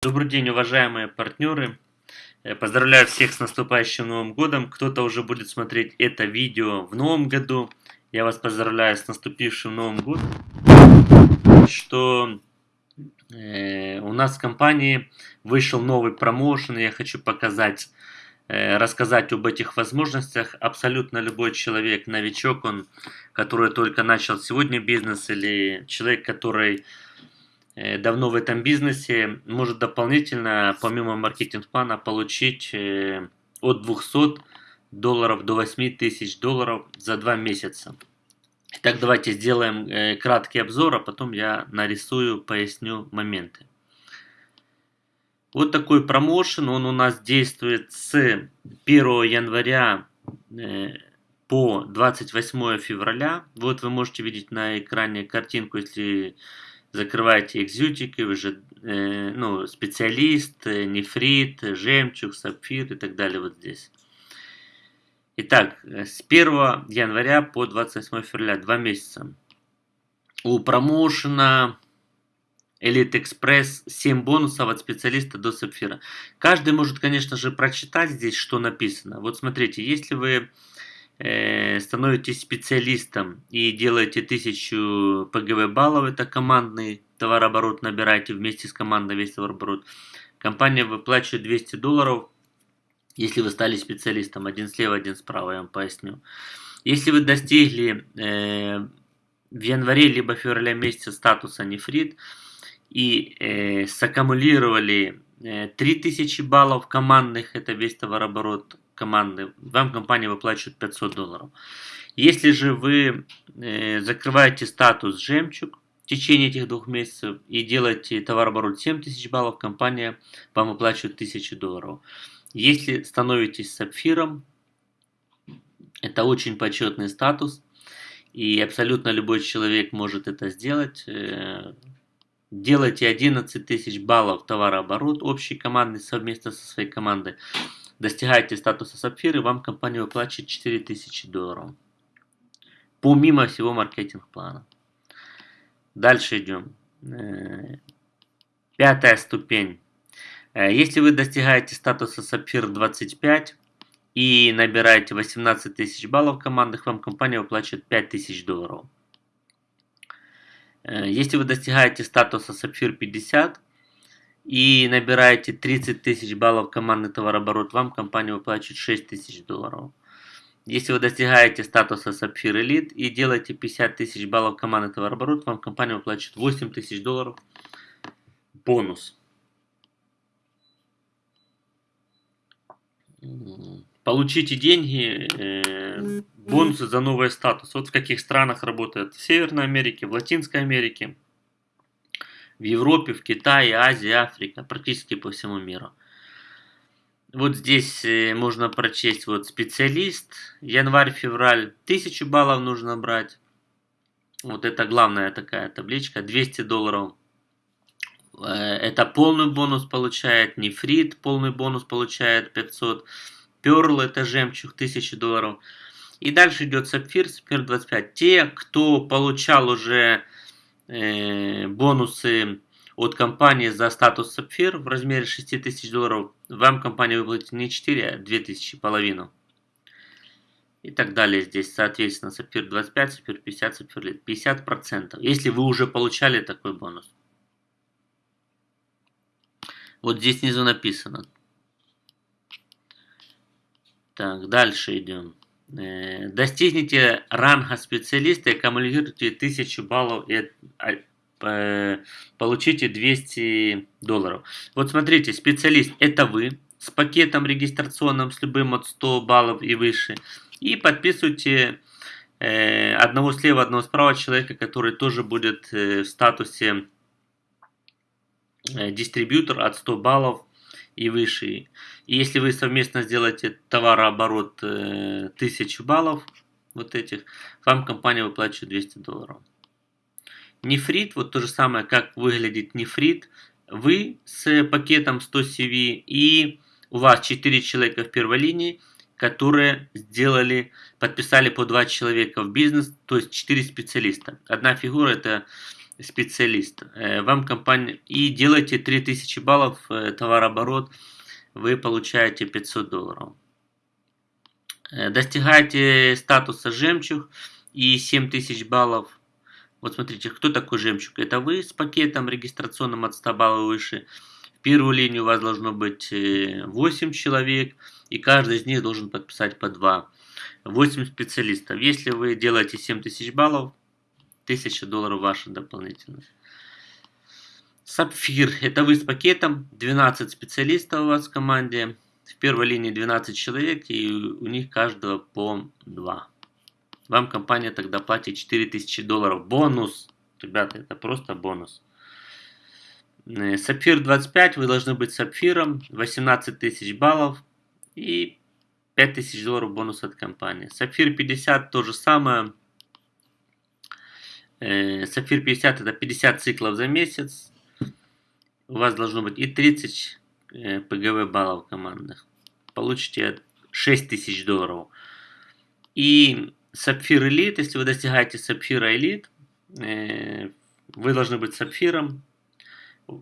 Добрый день, уважаемые партнеры. Э, поздравляю всех с наступающим Новым Годом. Кто-то уже будет смотреть это видео в Новом году. Я вас поздравляю с наступившим Новым Годом. Что э, у нас в компании вышел новый промоушен. Я хочу показать, э, рассказать об этих возможностях. Абсолютно любой человек, новичок, он, который только начал сегодня бизнес, или человек, который давно в этом бизнесе, может дополнительно, помимо маркетинг-плана, получить э, от 200 долларов до 8 тысяч долларов за два месяца. Итак, давайте сделаем э, краткий обзор, а потом я нарисую, поясню моменты. Вот такой промоушен, он у нас действует с 1 января по 28 февраля. Вот вы можете видеть на экране картинку, если закрываете экзютики, вы э, ну, специалист, э, нефрит, жемчуг, сапфир и так далее вот здесь. Итак, э, с 1 января по 28 февраля, два месяца. У промоушена Elite Express 7 бонусов от специалиста до сапфира. Каждый может, конечно же, прочитать здесь, что написано. Вот смотрите, если вы становитесь специалистом и делаете 1000 ПГВ баллов, это командный товарооборот, набираете вместе с командой весь товарооборот. Компания выплачивает 200 долларов, если вы стали специалистом. Один слева, один справа, я вам поясню. Если вы достигли э, в январе либо феврале месяце статуса нефрит и э, саккумулировали э, 3000 баллов командных, это весь товарооборот, команды, вам компания выплачивает 500 долларов. Если же вы э, закрываете статус «Жемчуг» в течение этих двух месяцев и делаете товарооборот 7000 баллов, компания вам выплачивает 1000 долларов. Если становитесь сапфиром, это очень почетный статус, и абсолютно любой человек может это сделать. Э, делайте 11 тысяч баллов товарооборот общий командный совместно со своей командой достигаете статуса сапфир, и вам компания выплачивает 4000 долларов. Помимо всего маркетинг-плана. Дальше идем. Э, пятая ступень. Э, если вы достигаете статуса сапфир 25 и набираете 18 тысяч баллов командных, вам компания выплачивает 5000 долларов. Э, если вы достигаете статуса сапфир 50 и набираете 30 тысяч баллов командный товарооборот, вам компания выплачивает 6 тысяч долларов. Если вы достигаете статуса Сапфир Элит и делаете 50 тысяч баллов командный товарооборот, вам компания выплачивает 8 тысяч долларов бонус. Получите деньги, э, бонусы за новый статус. Вот в каких странах работает. В Северной Америке, в Латинской Америке в Европе, в Китае, Азии, Африке, практически по всему миру. Вот здесь э, можно прочесть вот специалист, январь-февраль, 1000 баллов нужно брать. Вот это главная такая табличка, 200 долларов. Э, это полный бонус получает, нефрит полный бонус получает 500. Перл это жемчуг, 1000 долларов. И дальше идет сапфир, сапфир 25. Те, кто получал уже бонусы от компании за статус сапфир в размере 6000 долларов, вам компания выплатит не 4, а 2000, половину. И так далее здесь, соответственно, сапфир 25, сапфир 50, сапфир 50 процентов, если вы уже получали такой бонус. Вот здесь снизу написано. Так, дальше идем. Э, достигните ранга специалиста аккумулируйте 1000 баллов и а, э, получите 200 долларов. Вот смотрите, специалист это вы с пакетом регистрационным с любым от 100 баллов и выше. И подписывайте э, одного слева, одного справа человека, который тоже будет в статусе дистрибьютор от 100 баллов и выше. И если вы совместно сделаете товарооборот э, 1000 баллов, вот этих, вам компания выплачивает 200 долларов. Нефрит, вот то же самое, как выглядит нефрит. Вы с пакетом 100 CV и у вас 4 человека в первой линии, которые сделали, подписали по 2 человека в бизнес, то есть 4 специалиста. Одна фигура это специалист. Э, вам компания... И делаете 3000 баллов э, товарооборот, вы получаете 500 долларов. Э, достигаете статуса жемчуг и 7000 баллов. Вот смотрите, кто такой жемчуг? Это вы с пакетом регистрационным от 100 баллов выше. В первую линию у вас должно быть 8 человек, и каждый из них должен подписать по 2. 8 специалистов. Если вы делаете 7000 баллов, 1000 долларов ваши дополнительно. Сапфир. Это вы с пакетом. 12 специалистов у вас в команде. В первой линии 12 человек и у них каждого по 2. Вам компания тогда платит 4000 долларов. Бонус. Ребята, это просто бонус. Э, сапфир 25, вы должны быть сапфиром. 18 тысяч баллов и 5000 долларов бонус от компании. Сапфир 50 то же самое. Э, Сапфир 50 это 50 циклов за месяц. У вас должно быть и 30 э, ПГВ баллов командных. Получите 6000 долларов. И Сапфир Элит, если вы достигаете Сапфира Элит, э, вы должны быть Сапфиром.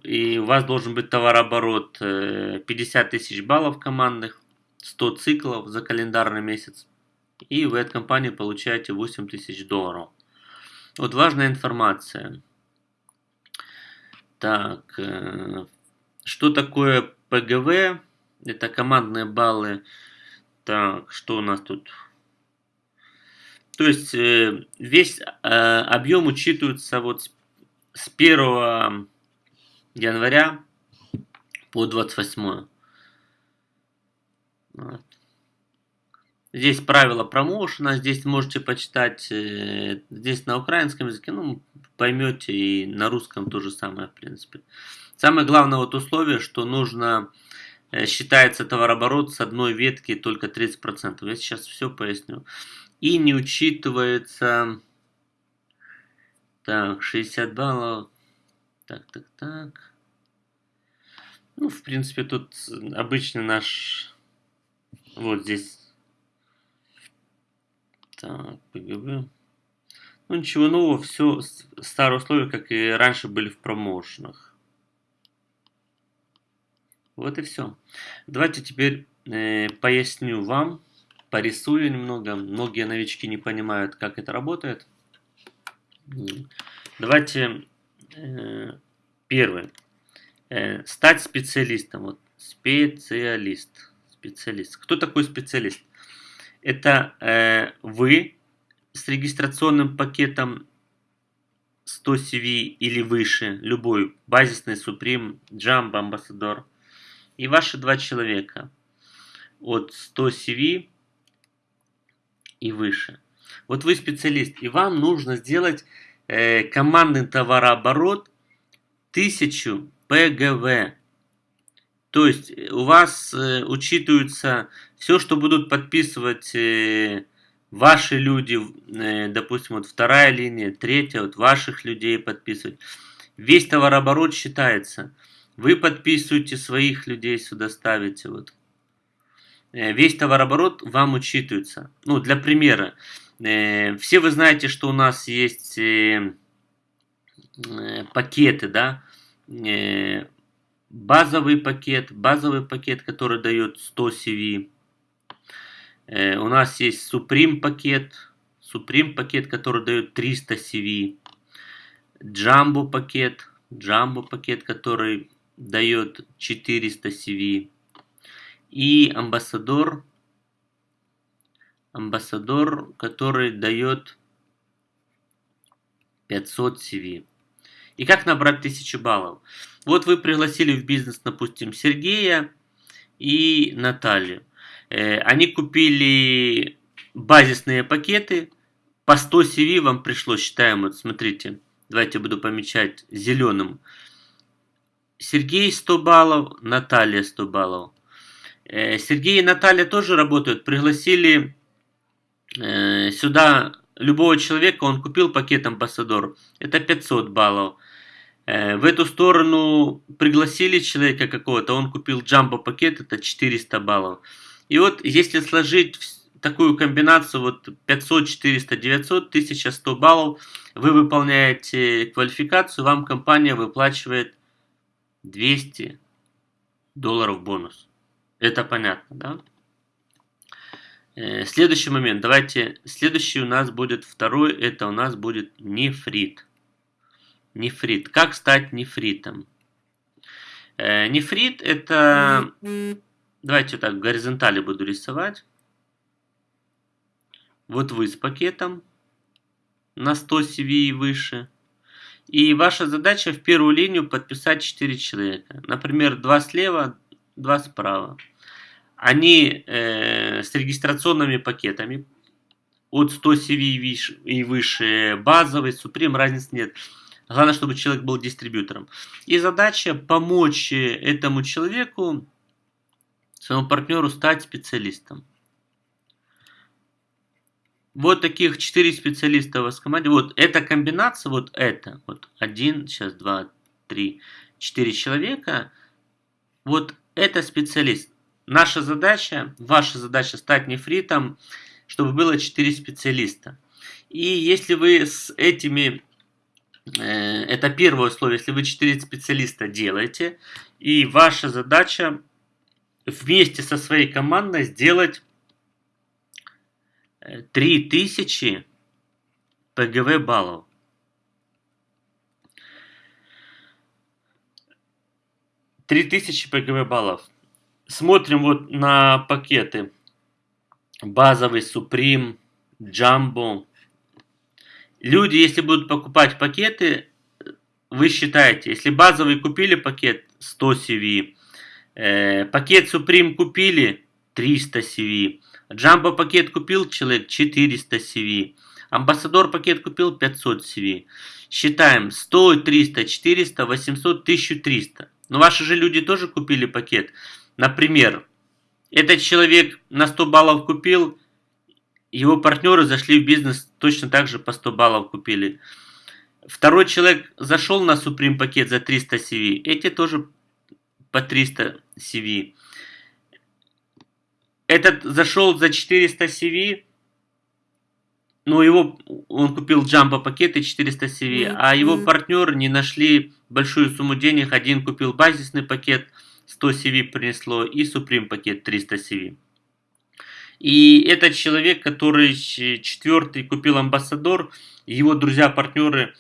И у вас должен быть товарооборот 50 тысяч баллов командных, 100 циклов за календарный месяц. И вы от компании получаете 8 тысяч долларов. Вот важная информация. Так, э, что такое ПГВ? Это командные баллы. Так, что у нас тут? То есть э, весь э, объем учитывается вот с 1 января по 28. Вот. Здесь правила промоушена, здесь можете почитать, э, здесь на украинском языке, ну, поймете, и на русском то же самое, в принципе. Самое главное вот условие, что нужно, э, считается товарооборот с одной ветки только 30%. Я сейчас все поясню. И не учитывается, так, 60 баллов, так, так, так. Ну, в принципе, тут обычный наш, вот здесь так, ПГБ. Ну ничего нового, все старые условия, как и раньше были в промоушенах. Вот и все. Давайте теперь э, поясню вам, порисую немного. Многие новички не понимают, как это работает. Давайте э, первый. Э, стать специалистом. Вот, специалист. Специалист. Кто такой специалист? Это э, вы с регистрационным пакетом 100 CV или выше, любой, базисный, Supreme, Jump, Ambassador, и ваши два человека от 100 CV и выше. Вот вы специалист, и вам нужно сделать э, командный товарооборот 1000 ПГВ. То есть э, у вас э, учитывается все, что будут подписывать э, ваши люди, э, допустим, вот вторая линия, третья, вот ваших людей подписывать. Весь товарооборот считается. Вы подписываете своих людей сюда ставите. Вот. Весь товарооборот вам учитывается. Ну, для примера. Все вы знаете, что у нас есть пакеты, да, базовый пакет, базовый пакет, который дает 100 CV. Э, у нас есть Supreme пакет, Supreme пакет, который дает 300 CV. Jumbo пакет, Jumbo пакет, который дает 400 CV. И амбассадор, амбассадор, который дает 500 CV. И как набрать 1000 баллов? Вот вы пригласили в бизнес, допустим, Сергея и Наталью. Э, они купили базисные пакеты. По 100 CV вам пришло, считаем, вот смотрите, давайте буду помечать зеленым. Сергей 100 баллов, Наталья 100 баллов. Э, Сергей и Наталья тоже работают. Пригласили э, сюда любого человека, он купил пакет Амбассадор. Это 500 баллов. В эту сторону пригласили человека какого-то, он купил джамбо пакет, это 400 баллов. И вот если сложить такую комбинацию вот 500, 400, 900, 1100 баллов, вы выполняете квалификацию, вам компания выплачивает 200 долларов бонус. Это понятно, да? Э, следующий момент. Давайте, следующий у нас будет второй, это у нас будет нефрит. Нефрит. Как стать нефритом? Э, нефрит это... Давайте так, в горизонтали буду рисовать. Вот вы с пакетом на 100 CV и выше. И ваша задача в первую линию подписать 4 человека. Например, 2 слева, 2 справа. Они э, с регистрационными пакетами от 100 CV и выше, базовый, суприм, разницы нет. Главное, чтобы человек был дистрибьютором. И задача помочь этому человеку, своему партнеру стать специалистом. Вот таких 4 специалиста у вас в команде. Вот эта комбинация, вот это, вот один, сейчас два, три, четыре человека. Вот это специалист. Наша задача, ваша задача стать нефритом, чтобы было 4 специалиста. И если вы с этими, э, это первое условие, если вы 4 специалиста делаете, и ваша задача вместе со своей командой сделать 3000 ПГВ баллов. Три тысячи ПГВ баллов. Смотрим вот на пакеты. Базовый, Supreme, Jumbo. Люди, если будут покупать пакеты, вы считаете, если базовый купили пакет 100 CV, э, пакет Supreme купили 300 CV, Джамбо пакет купил человек 400 CV. Амбассадор пакет купил 500 CV. Считаем 100, 300, 400, 800, 1300. Но ваши же люди тоже купили пакет. Например, этот человек на 100 баллов купил, его партнеры зашли в бизнес точно так же по 100 баллов купили. Второй человек зашел на Supreme пакет за 300 CV, эти тоже по 300 CV. Этот зашел за 400 CV, но его он купил джамбо пакеты 400 CV, а его партнер не нашли большую сумму денег. Один купил базисный пакет 100 CV принесло и Supreme пакет 300 CV. И этот человек, который четвертый купил амбассадор, его друзья-партнеры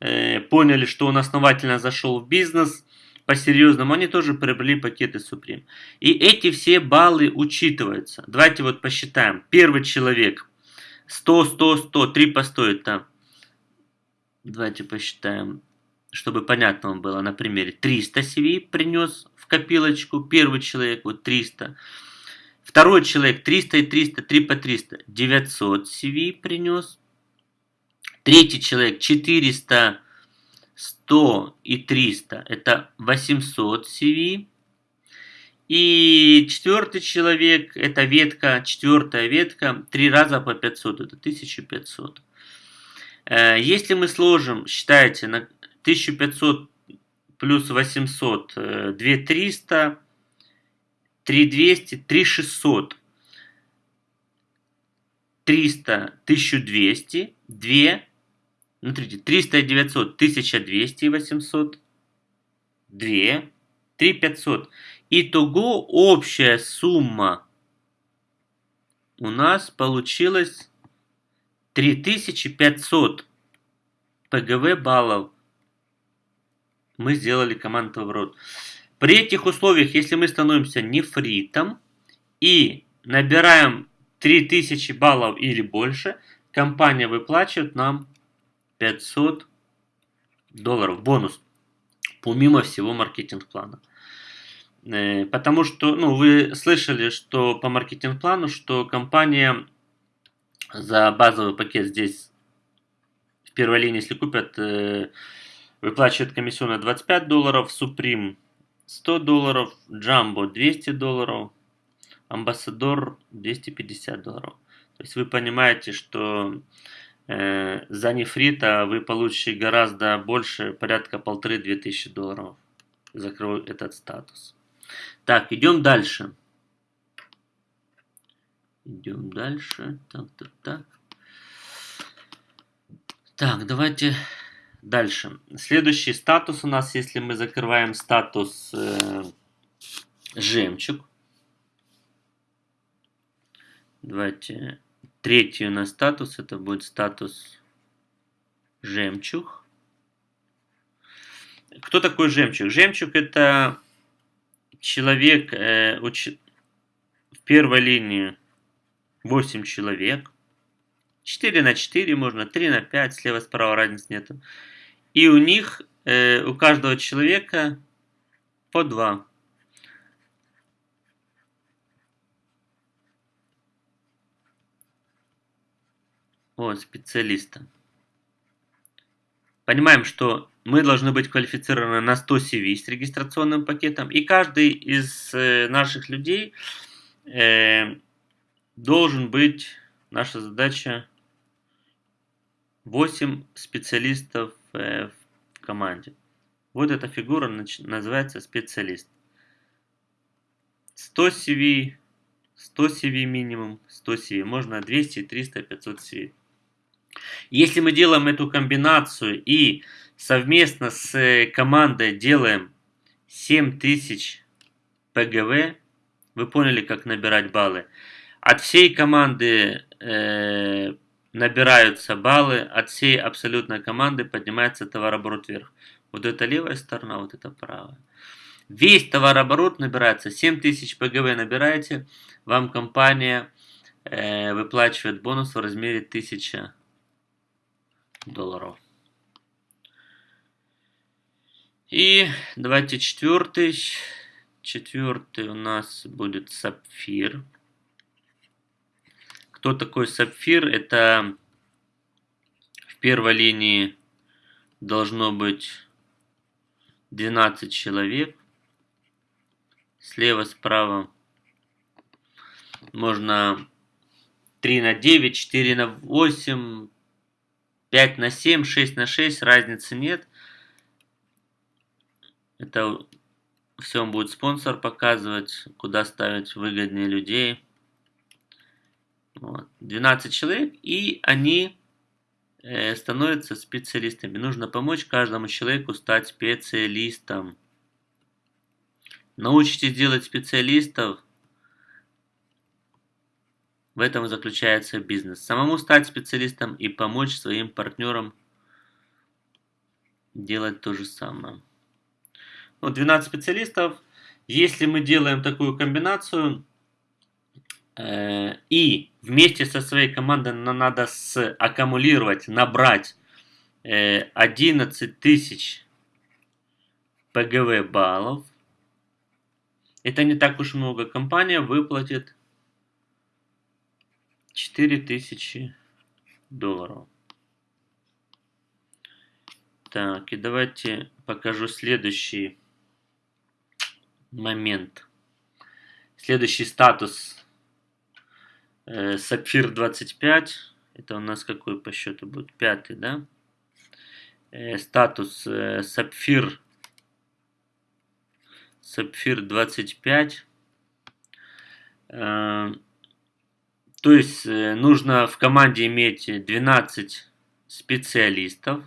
э, поняли, что он основательно зашел в бизнес, по-серьезному, они тоже приобрели пакеты Supreme. И эти все баллы учитываются. Давайте вот посчитаем. Первый человек 100, 100, 100, 3 по 100 это... Давайте посчитаем, чтобы понятно вам было на примере. 300 CV принес в копилочку. Первый человек вот 300. Второй человек 300 и 300, 3 по 300. 900 CV принес. Третий человек 400 100 и 300 это 800 CV. И четвертый человек, это ветка, четвертая ветка, три раза по 500, это 1500. Э, если мы сложим, считайте, на 1500 плюс 800, 2300, 3200, 3600. 300, 1200, 2 Смотрите, 300 и 900, 1200 и 800, 2, 3 500. Итого общая сумма у нас получилась 3500 ПГВ баллов. Мы сделали команду в рот. При этих условиях, если мы становимся нефритом и набираем 3000 баллов или больше, компания выплачивает нам 500 долларов бонус, помимо всего маркетинг-плана. Э, потому что, ну, вы слышали, что по маркетинг-плану, что компания за базовый пакет здесь в первой линии, если купят, э, выплачивает комиссионно 25 долларов, Supreme 100 долларов, Jumbo 200 долларов, Амбассадор 250 долларов. То есть вы понимаете, что Э, за нефрита вы получите гораздо больше, порядка полторы-две тысячи долларов. Закрою этот статус. Так, идем дальше. Идем дальше. Так, так, так. Так, давайте дальше. Следующий статус у нас, если мы закрываем статус э, жемчуг. Давайте третий у нас статус, это будет статус жемчуг. Кто такой жемчуг? Жемчуг это человек, э, уч... в первой линии 8 человек. 4 на 4 можно, 3 на 5, слева-справа разницы нету. И у них, э, у каждого человека по 2. Вот, специалиста. Понимаем, что мы должны быть квалифицированы на 100 CV с регистрационным пакетом. И каждый из э, наших людей э, должен быть, наша задача, 8 специалистов э, в команде. Вот эта фигура называется специалист. 100 CV, 100 CV минимум, 100 CV. Можно 200, 300, 500 CV. Если мы делаем эту комбинацию и совместно с э, командой делаем 7000 ПГВ, вы поняли, как набирать баллы. От всей команды э, набираются баллы, от всей абсолютной команды поднимается товарооборот вверх. Вот это левая сторона, вот это правая. Весь товарооборот набирается, 7000 ПГВ набираете, вам компания э, выплачивает бонус в размере 1000 долларов. И давайте четвертый. Четвертый у нас будет сапфир. Кто такой сапфир? Это в первой линии должно быть 12 человек. Слева, справа можно 3 на 9, 4 на 8, 5 на 7, 6 на 6, разницы нет. Это все будет спонсор показывать, куда ставить выгоднее людей. Вот. 12 человек, и они э, становятся специалистами. Нужно помочь каждому человеку стать специалистом. Научитесь делать специалистов – в этом заключается бизнес. Самому стать специалистом и помочь своим партнерам делать то же самое. Вот 12 специалистов. Если мы делаем такую комбинацию, э, и вместе со своей командой нам надо аккумулировать, набрать э, 11 тысяч ПГВ баллов, это не так уж много. Компания выплатит 4000 долларов. Так, и давайте покажу следующий момент. Следующий статус. Э, Сапфир 25. Это у нас какой по счету будет? Пятый, да? Э, статус э, Сапфир. Сапфир 25. То есть нужно в команде иметь 12 специалистов.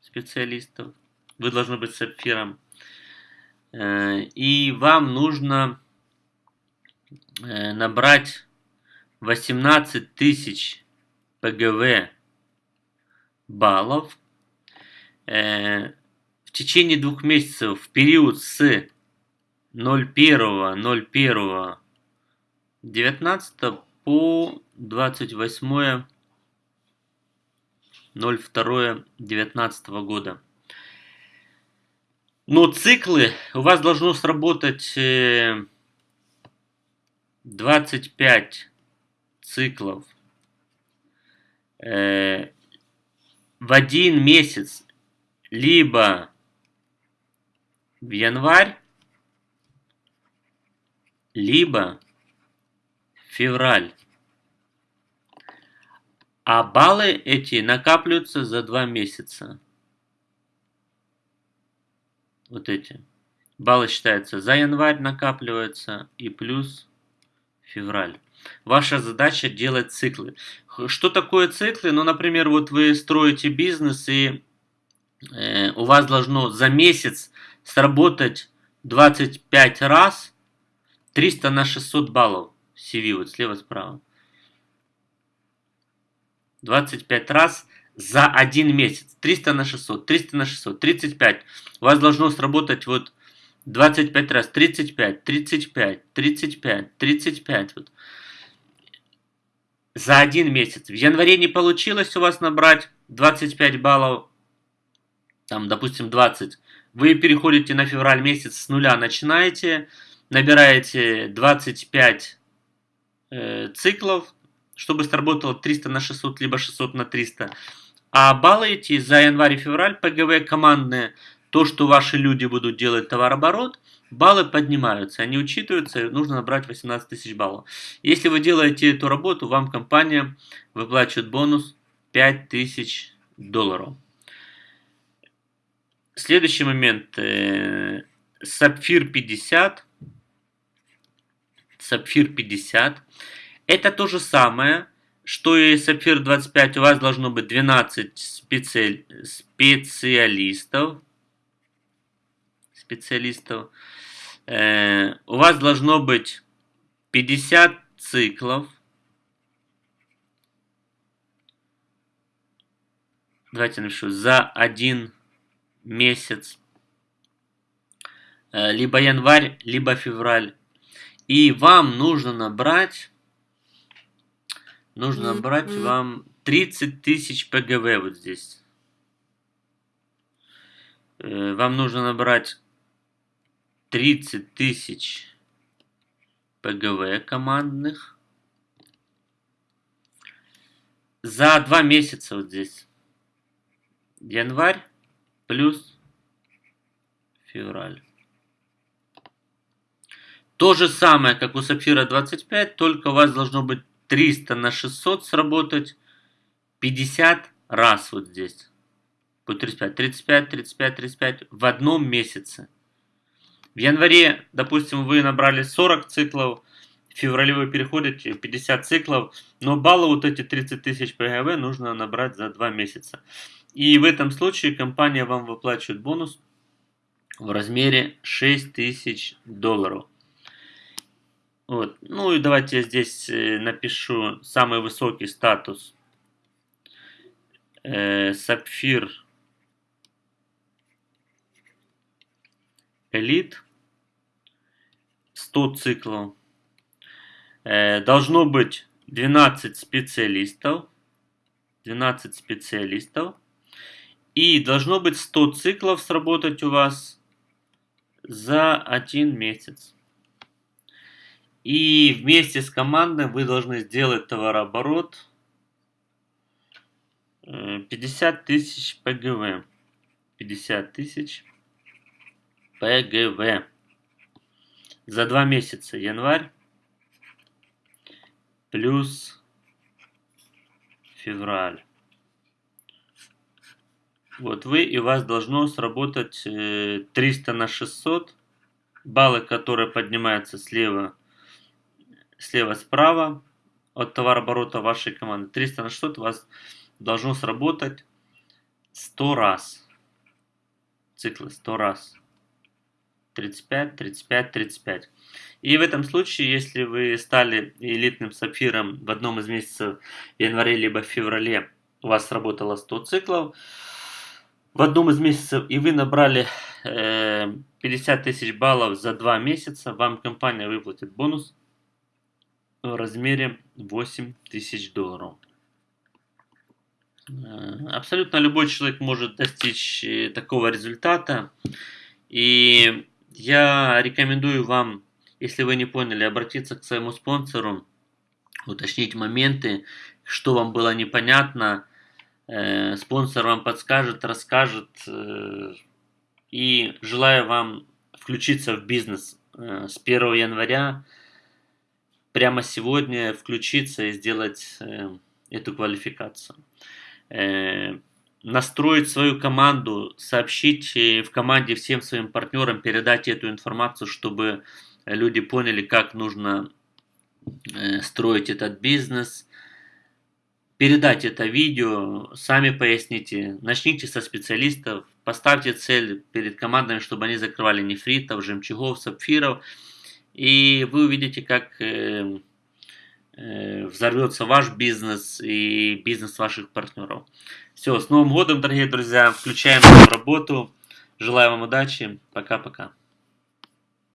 Специалистов. Вы должны быть сапфиром. И вам нужно набрать 18 тысяч ПГВ баллов в течение двух месяцев в период с 01.01.19 по 28 02 года. Но циклы у вас должно сработать 25 э, циклов э, в один месяц, либо в январь, либо февраль. А баллы эти накапливаются за два месяца. Вот эти. Баллы считаются за январь накапливаются и плюс февраль. Ваша задача делать циклы. Что такое циклы? Ну, например, вот вы строите бизнес, и э, у вас должно за месяц сработать 25 раз 300 на 600 баллов CV, вот слева-справа. 25 раз за один месяц. 300 на 600, 300 на 600, 35. У вас должно сработать вот 25 раз, 35, 35, 35, 35. Вот. За один месяц. В январе не получилось у вас набрать 25 баллов, там, допустим, 20. Вы переходите на февраль месяц с нуля, начинаете, набираете 25 э, циклов, чтобы сработало 300 на 600, либо 600 на 300. А баллы эти за январь и февраль ПГВ командные, то, что ваши люди будут делать товарооборот, баллы поднимаются, они учитываются, нужно набрать 18 тысяч баллов. Если вы делаете эту работу, вам компания выплачивает бонус 5000 долларов. Следующий момент. Сапфир 50. Сапфир 50. Это то же самое, что и Сапфир 25. У вас должно быть 12 специ... специалистов. Специалистов. Э, у вас должно быть 50 циклов. Давайте напишу. За один месяц. Э, либо январь, либо февраль. И вам нужно набрать Нужно набрать вам 30 тысяч ПГВ вот здесь. Э, вам нужно набрать 30 тысяч ПГВ командных. За два месяца вот здесь. Январь плюс февраль. То же самое, как у Сапфира 25, только у вас должно быть 300 на 600 сработать 50 раз вот здесь. Будет 35, 35, 35, 35 в одном месяце. В январе, допустим, вы набрали 40 циклов, в феврале вы переходите 50 циклов, но баллы вот эти 30 тысяч ПГВ нужно набрать за 2 месяца. И в этом случае компания вам выплачивает бонус в размере 6 тысяч долларов. Вот. Ну и давайте я здесь э, напишу самый высокий статус. Э, сапфир Элит. 100 циклов. Э, должно быть 12 специалистов. 12 специалистов. И должно быть 100 циклов сработать у вас за один месяц. И вместе с командой вы должны сделать товарооборот 50 э, тысяч ПГВ. 50 тысяч ПГВ. За два месяца. Январь плюс февраль. Вот вы и у вас должно сработать 300 э, на 600. Баллы, которые поднимаются слева слева справа от товарооборота вашей команды. 300 на 600 у вас должно сработать 100 раз. Циклы 100 раз. 35, 35, 35. И в этом случае, если вы стали элитным сапфиром в одном из месяцев в январе либо феврале, у вас сработало 100 циклов, в одном из месяцев и вы набрали э, 50 тысяч баллов за 2 месяца, вам компания выплатит бонус в размере 8 тысяч долларов. Э, абсолютно любой человек может достичь э, такого результата. И я рекомендую вам, если вы не поняли, обратиться к своему спонсору, уточнить моменты, что вам было непонятно. Э, спонсор вам подскажет, расскажет. И желаю вам включиться в бизнес с 1 января прямо сегодня включиться и сделать э, эту квалификацию. Настроить свою команду, сообщить э, в команде всем своим партнерам, передать эту информацию, чтобы люди поняли, как нужно э, строить этот бизнес. Передайте это видео, сами поясните, начните со специалистов, поставьте цель перед командами, чтобы они закрывали нефритов, жемчугов, сапфиров, и вы увидите, как э, взорвется ваш бизнес и бизнес ваших партнеров. Все, с Новым годом, дорогие друзья, включаем работу. Желаю вам удачи. Пока-пока.